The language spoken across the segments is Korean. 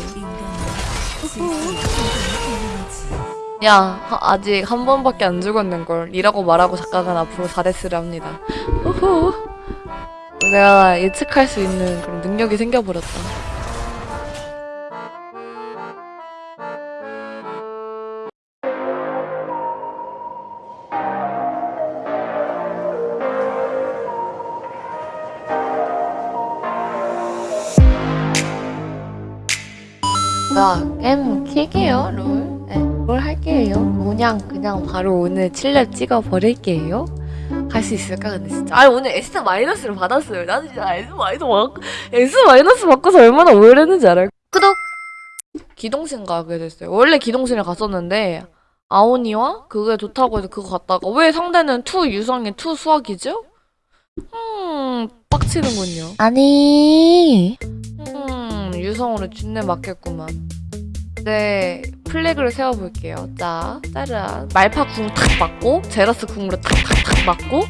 점. 야, 하- 아직 한 번밖에 안 죽었는걸. 이라고 말하고 작가가 앞으로 4대스를 합니다. 후후. 내가 예측할 수 있는 그런 능력이 생겨버렸다. 야, 게임 킬게요, 롤. 네, 롤 할게요. 그냥, 그냥 바로 오늘 7렙 찍어 버릴게요. 갈수 있을까, 근데 진짜. 아니, 오늘 S 마이너스를 받았어요. 나는 진짜 S 마이너스 받, S 마이너스 받고서 얼마나 오열했는지 알아요? 구독! 기동신 가게 됐어요. 원래 기동신에 갔었는데, 아이오니아 그게 좋다고 해서 그거 갔다가, 왜 상대는 two 유성이 two 수확이죠? 음, 빡치는군요. 아니. 음, 유성으로 준내 맞겠구만. 네, flag를 세워볼게요. 자, 짜란. 말파 궁 탁 맞고, 제라스 궁으로 탁탁탁 맞고,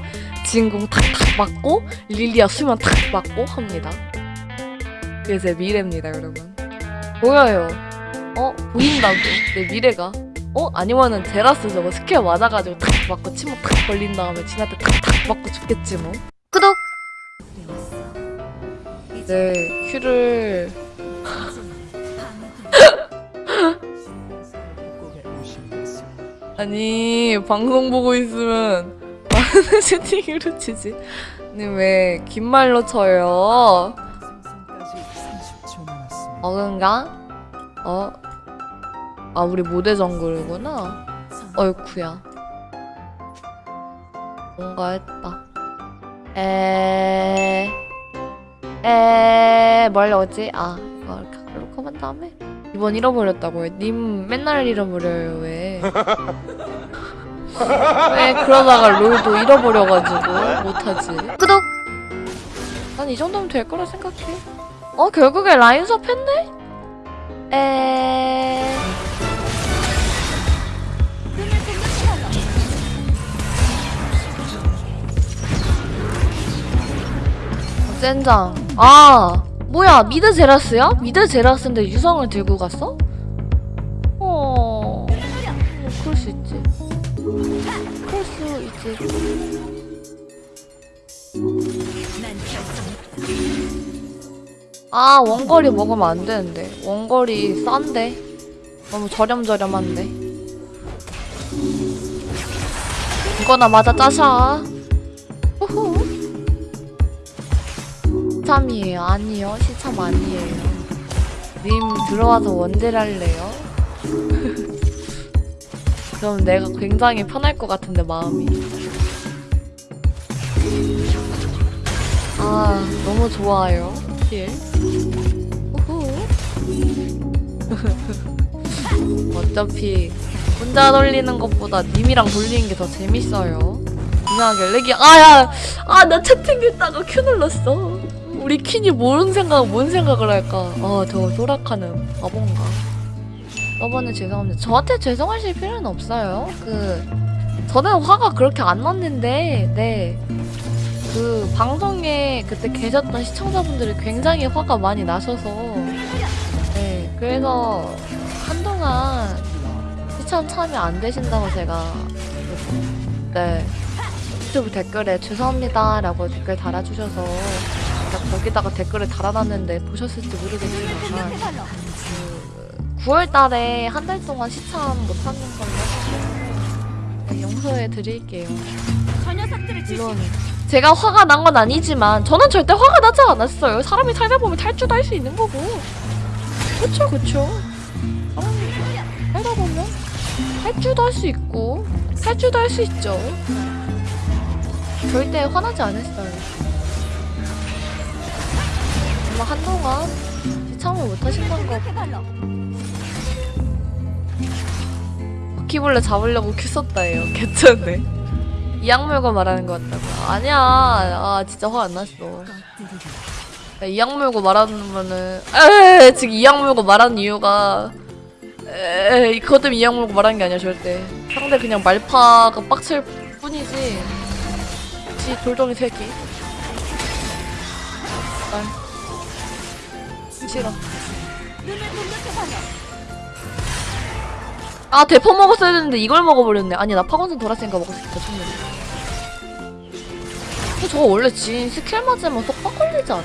진궁 탁탁 맞고, 릴리아 수면 탁 맞고 합니다. 그게 제 미래입니다, 여러분. 보여요. 어? 보인다고. 내 미래가. 어? 아니면은 제라스 저거 스킬 맞아가지고 탁 맞고 침묵 탁 걸린 다음에 진한테 탁탁 맞고 죽겠지 뭐. 구독! 네, 큐를 아니 방송 보고 있으면 많은 채팅으로 치지 아니 왜 긴 말로 쳐요 어근가? 어? 아 우리 모대 정글이구나 어이쿠야 뭔가 했다 에... 에... 뭘 넣었지? 아 이거 이렇게 한 다음에 이번 잃어버렸다고요 님 맨날 잃어버려요 왜? 왜 그러다가 롤도 잃어버려가지고 못하지? 구독! 난 이 정도면 될 거라 생각해. 어 결국에 라인 수업 했네? 에... 젠장. 아 뭐야 미드 제라스야? 미드 제라스인데 유성을 들고 갔어? 어... 뭐 그럴 수 있지. 그럴 수 있지. 아 원거리 먹으면 안 되는데. 원거리 싼데? 너무 저렴저렴한데. 이거나 맞아 짜샤. 후후 시참이에요? 아니요 시참 아니에요. 님 들어와서 원딜 할래요? 그럼 내가 굉장히 편할 것 같은데 마음이. 아 너무 좋아요. heal 우후. 어차피 혼자 돌리는 것보다 님이랑 돌리는 게 더 재밌어요. 이상하게 렉이 아야! 아 나 채팅했다가 Q 눌렀어 우리 퀸이 뭔 생각 뭔 생각을 할까? 아 저 소라카는 바본가? 저번에 죄송합니다. 저한테 죄송하실 필요는 없어요. 그 저는 화가 그렇게 안 났는데 네 그 방송에 그때 계셨던 시청자분들이 굉장히 화가 많이 나셔서 네. 그래서 한동안 시청 참여 안 되신다고 제가 네. 유튜브 댓글에 죄송합니다 라고 댓글 달아주셔서 제가 거기다가 댓글을 달아놨는데 보셨을지 모르겠지만 그 9월달에 한 달 동안 시참 못하는 걸로 네, 용서해 드릴게요. 물론 제가 화가 난 건 아니지만 저는 절대 화가 나지 않았어요. 사람이 살다 보면 탈주도 할 수 있는 거고. 그쵸 그쵸? 사람이 살다 보면 탈주도 할 수 있고 탈주도 할 수 있죠. 절대 화나지 않았어요 아마 한동안 시참을 못 하신다는 거. 바퀴벌레 잡으려고 큐 썼다예요 개쩐네 이 악물고 말하는 것 같다고 아니야. 아 진짜 화 안 났어. 야, 이 악물고 말하면은 에 지금 이 악물고 말하는 이유가 에 그것 때문에 이 악물고 말하는 게 아니야 절대. 상대 그냥 말파가 빡칠 뿐이지. 지 돌덩이 새끼 날 싫어. 아 대포 먹었어야 되는데 이걸 먹어버렸네. 아니 나 파곤산 돌았으니까 먹을 수 있다 충분히 어, 저거 원래 진 스킬 맞으면 속박 걸리지 않나?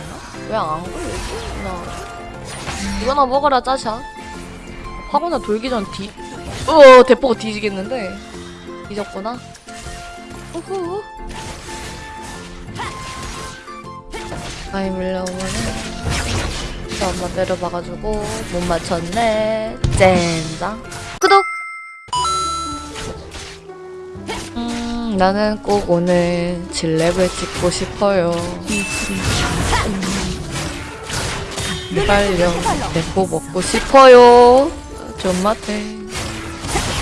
왜 안 걸리지? 나 이거나 먹어라 짜샤. 파곤산 돌기 전 뒤... 어 대포가 뒤지겠는데? 뒤졌구나. 우후. 아이 밀려오면은 저 엄마 때려봐가지고 못 맞췄네. 젠장. 구독! 음 나는 꼭 오늘 질랩을 찍고 싶어요. 빨려 대포 먹고 싶어요. 존맛해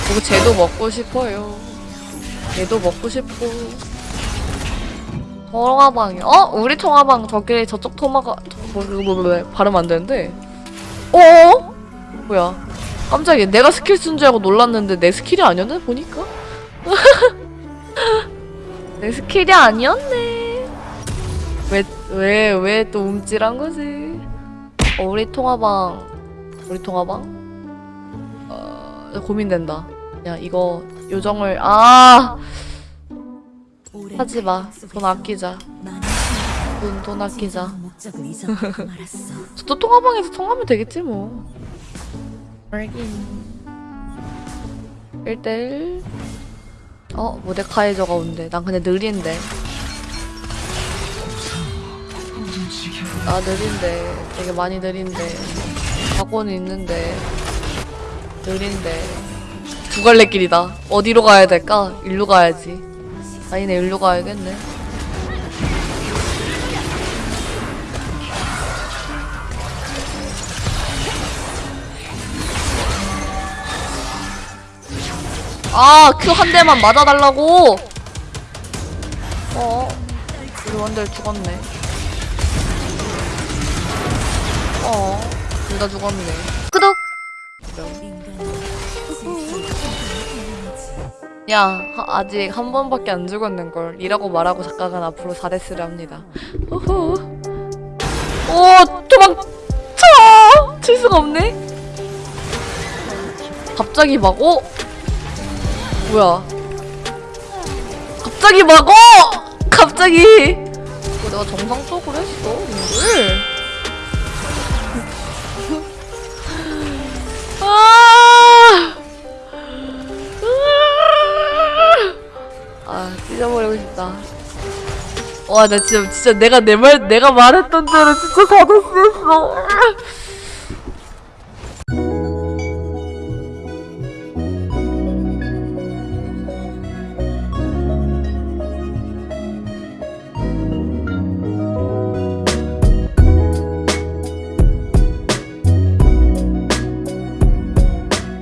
그리고 쟤도 먹고 싶어요. 얘도 먹고 싶고 통화방 어? 우리 통화방 저기 저쪽 통화가 저- 뭐, 발음 안 되는데? 어? 뭐야? 깜짝이야. 내가 스킬 쓴 줄 알고 놀랐는데 내 스킬이 아니었네 보니까? 내 스킬이 아니었네. 왜 왜 왜 또 움찔한 거지? 어, 우리 통화방 우리 통화방? 어 고민된다. 야 이거 요정을 아 하지 마. 돈 아끼자. 돈, 돈 아끼자. 저도 통화방에서 통하면 되겠지 뭐. 알긴. 1대1. 어, 모데카이저가 온대. 난 근데 느린데. 나 느린데. 되게 많이 느린데. 각오는 있는데. 느린데. 두 갈래 길이다. 어디로 가야 될까? 일로 가야지. 아니네, 일로 가야겠네. 아, 큐 한 대만 맞아달라고! 어, 우리 원딜 죽었네. 어, 둘 다 죽었네. 야, 하- 아직 한 번밖에 안 죽었는걸. 이라고 말하고 작가는 앞으로 4대스를 합니다. 호호. 오, 도망쳐! 칠 수가 없네? 갑자기 막, 어? 뭐야. 갑자기 막, 어! 갑자기! 이거 내가 정상적으로 했어, 이거 와, 나 진짜, 진짜 내가 내 말, 내가 말했던 대로 진짜 사도쓰였어.